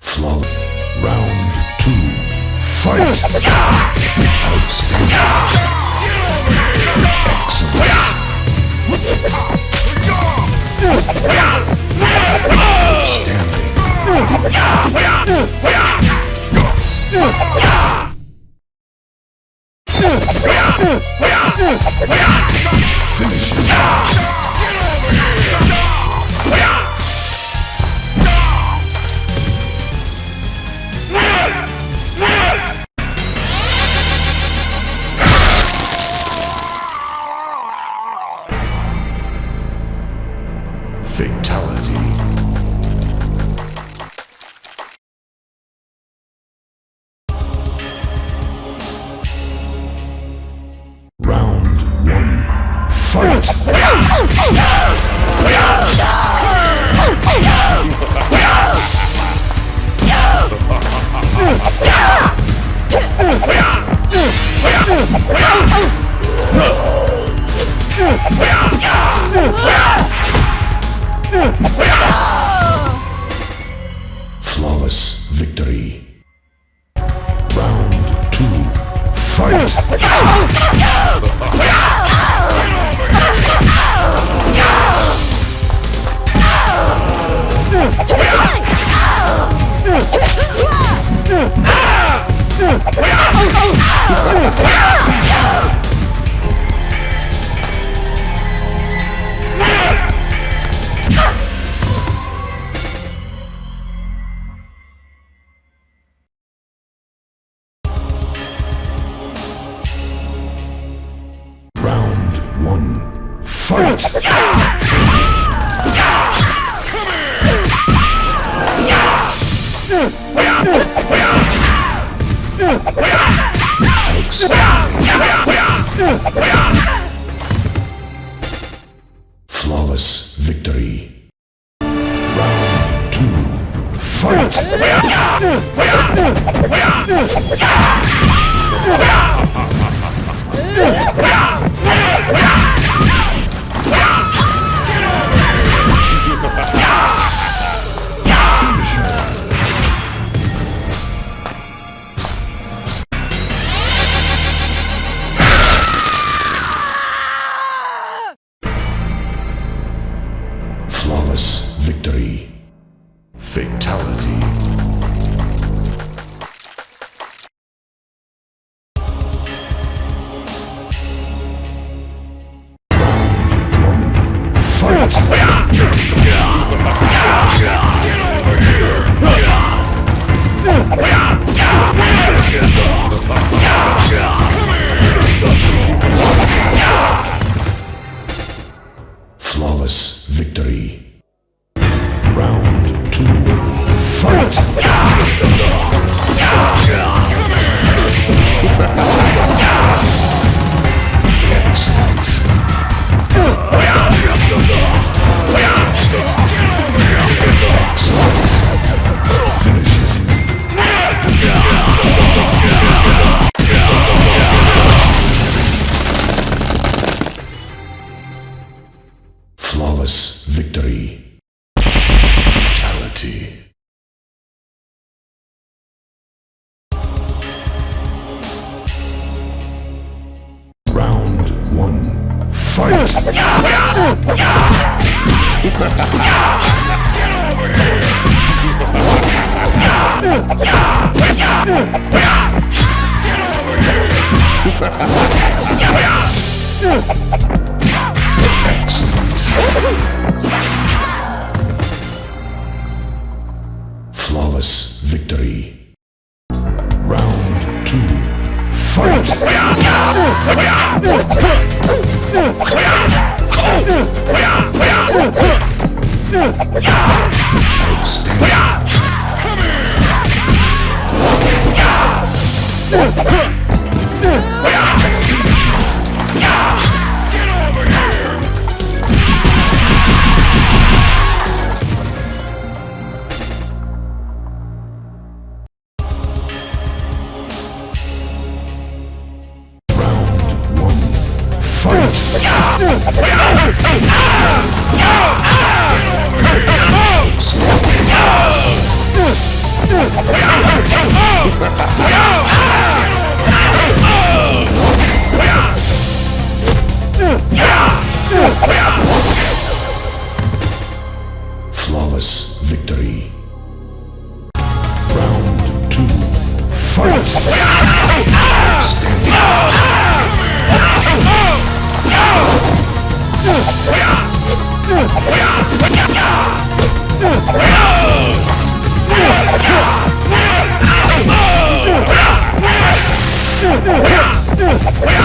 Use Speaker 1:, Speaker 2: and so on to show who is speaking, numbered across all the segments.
Speaker 1: Flow. Round two. Fight. Outstanding. Excellent. Fight. Flawless victory. Round two. Fight. Round one. Fight. Flawless Round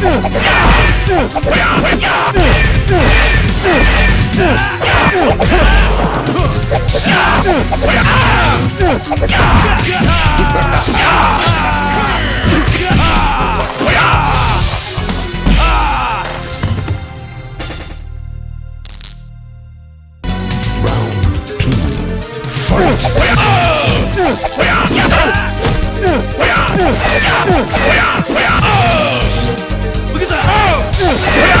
Speaker 1: Round two. Fight! Fatality.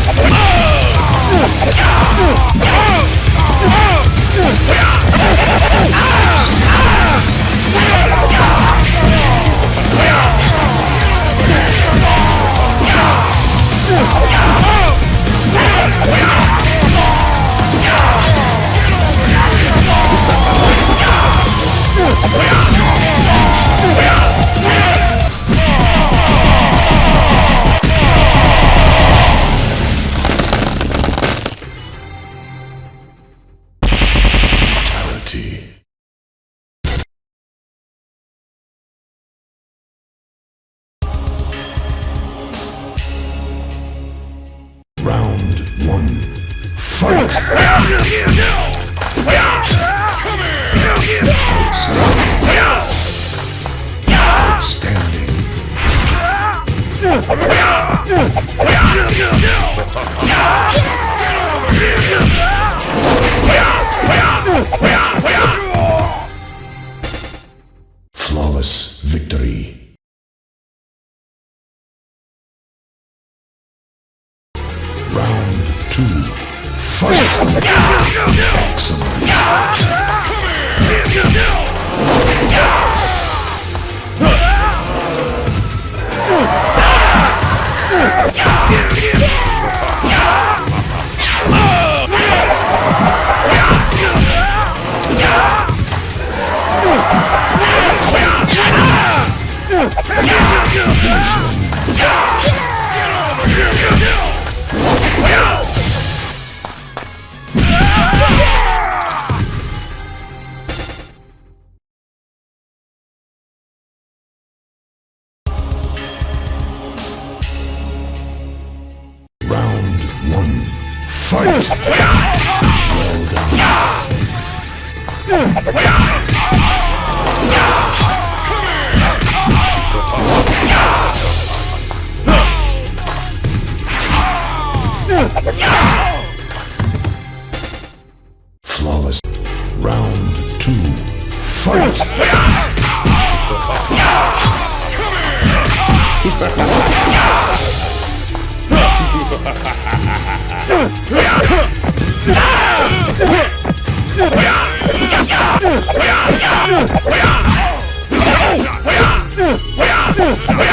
Speaker 1: Oh! No!